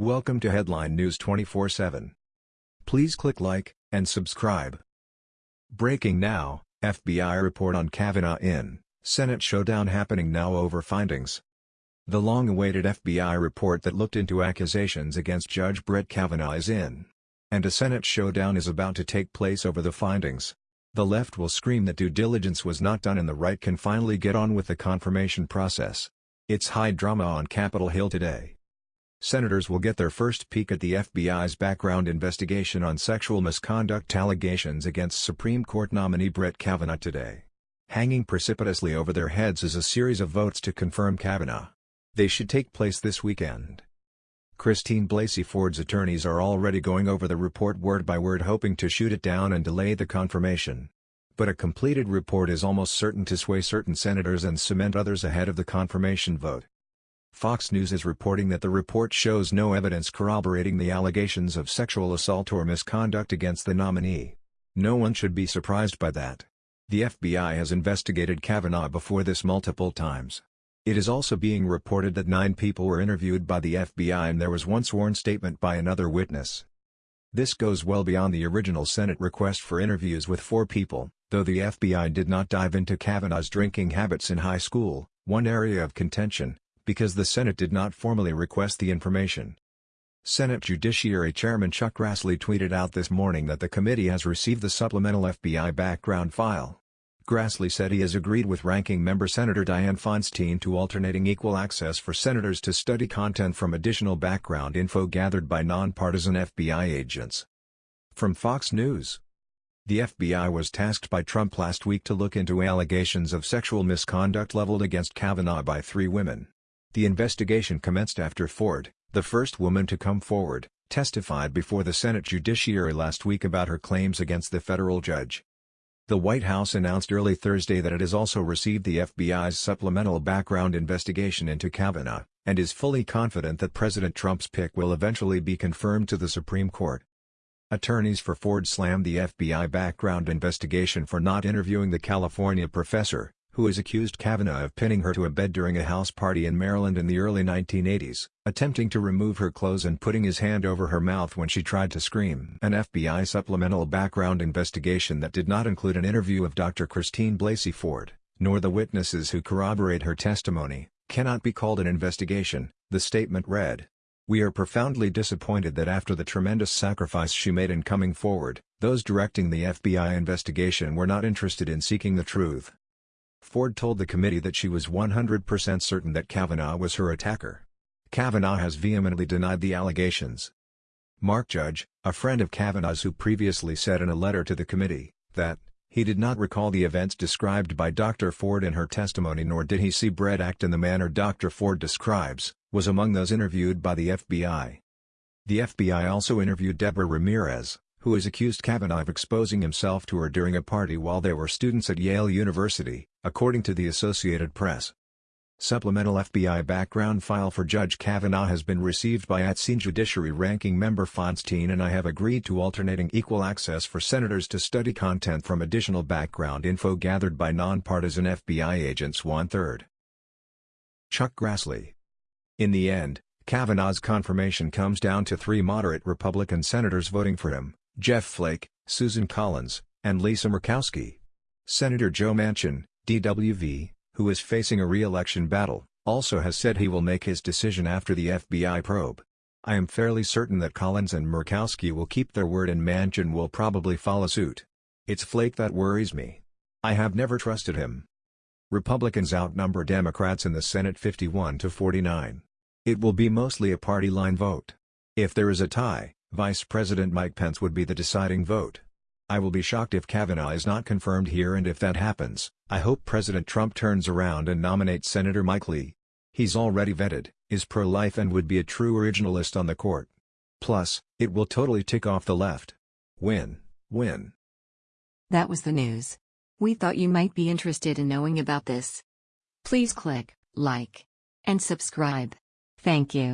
Welcome to Headline News 24/7. Please click like and subscribe. Breaking now, FBI report on Kavanaugh in Senate showdown happening now over findings. The long-awaited FBI report that looked into accusations against Judge Brett Kavanaugh is in. And a Senate showdown is about to take place over the findings. The left will scream that due diligence was not done and the right can finally get on with the confirmation process. It's high drama on Capitol Hill today. Senators will get their first peek at the FBI's background investigation on sexual misconduct allegations against Supreme Court nominee Brett Kavanaugh today. Hanging precipitously over their heads is a series of votes to confirm Kavanaugh. They should take place this weekend. Christine Blasey Ford's attorneys are already going over the report word by word hoping to shoot it down and delay the confirmation. But a completed report is almost certain to sway certain senators and cement others ahead of the confirmation vote. Fox News is reporting that the report shows no evidence corroborating the allegations of sexual assault or misconduct against the nominee. No one should be surprised by that. The FBI has investigated Kavanaugh before this multiple times. It is also being reported that nine people were interviewed by the FBI and there was one sworn statement by another witness. This goes well beyond the original Senate request for interviews with four people, though the FBI did not dive into Kavanaugh's drinking habits in high school, one area of contention, because the Senate did not formally request the information. Senate Judiciary Chairman Chuck Grassley tweeted out this morning that the committee has received the supplemental FBI background file. Grassley said he has agreed with Ranking Member Senator Dianne Feinstein to alternating equal access for senators to study content from additional background info gathered by nonpartisan FBI agents. From Fox News The FBI was tasked by Trump last week to look into allegations of sexual misconduct leveled against Kavanaugh by three women. The investigation commenced after Ford, the first woman to come forward, testified before the Senate Judiciary last week about her claims against the federal judge. The White House announced early Thursday that it has also received the FBI's supplemental background investigation into Kavanaugh, and is fully confident that President Trump's pick will eventually be confirmed to the Supreme Court. Attorneys for Ford slammed the FBI background investigation for not interviewing the California professor, who has accused Kavanaugh of pinning her to a bed during a house party in Maryland in the early 1980s, attempting to remove her clothes and putting his hand over her mouth when she tried to scream. An FBI supplemental background investigation that did not include an interview of Dr. Christine Blasey Ford, nor the witnesses who corroborate her testimony, cannot be called an investigation, the statement read. We are profoundly disappointed that after the tremendous sacrifice she made in coming forward, those directing the FBI investigation were not interested in seeking the truth. Ford told the committee that she was 100% certain that Kavanaugh was her attacker. Kavanaugh has vehemently denied the allegations. Mark Judge, a friend of Kavanaugh's who previously said in a letter to the committee, that, he did not recall the events described by Dr. Ford in her testimony nor did he see Brett act in the manner Dr. Ford describes, was among those interviewed by the FBI. The FBI also interviewed Deborah Ramirez, who has accused Kavanaugh of exposing himself to her during a party while they were students at Yale University, according to the Associated Press. Supplemental FBI background file for Judge Kavanaugh has been received by ATSEAN Judiciary Ranking Member Feinstein and I have agreed to alternating equal access for senators to study content from additional background info gathered by nonpartisan FBI agents one-third. Chuck Grassley. In the end, Kavanaugh's confirmation comes down to three moderate Republican senators voting for him, Jeff Flake, Susan Collins, and Lisa Murkowski. Senator Joe Manchin, DWV, who is facing a re-election battle, also has said he will make his decision after the FBI probe. I am fairly certain that Collins and Murkowski will keep their word and Manchin will probably follow suit. It's Flake that worries me. I have never trusted him. Republicans outnumber Democrats in the Senate 51 to 49. It will be mostly a party line vote. If there is a tie, Vice President Mike Pence would be the deciding vote. I will be shocked if Kavanaugh is not confirmed here and if that happens, I hope President Trump turns around and nominates Senator Mike Lee. He's already vetted, is pro-life and would be a true originalist on the court. Plus, it will totally tick off the left. Win, win. That was the news. We thought you might be interested in knowing about this. Please click like and subscribe. Thank you.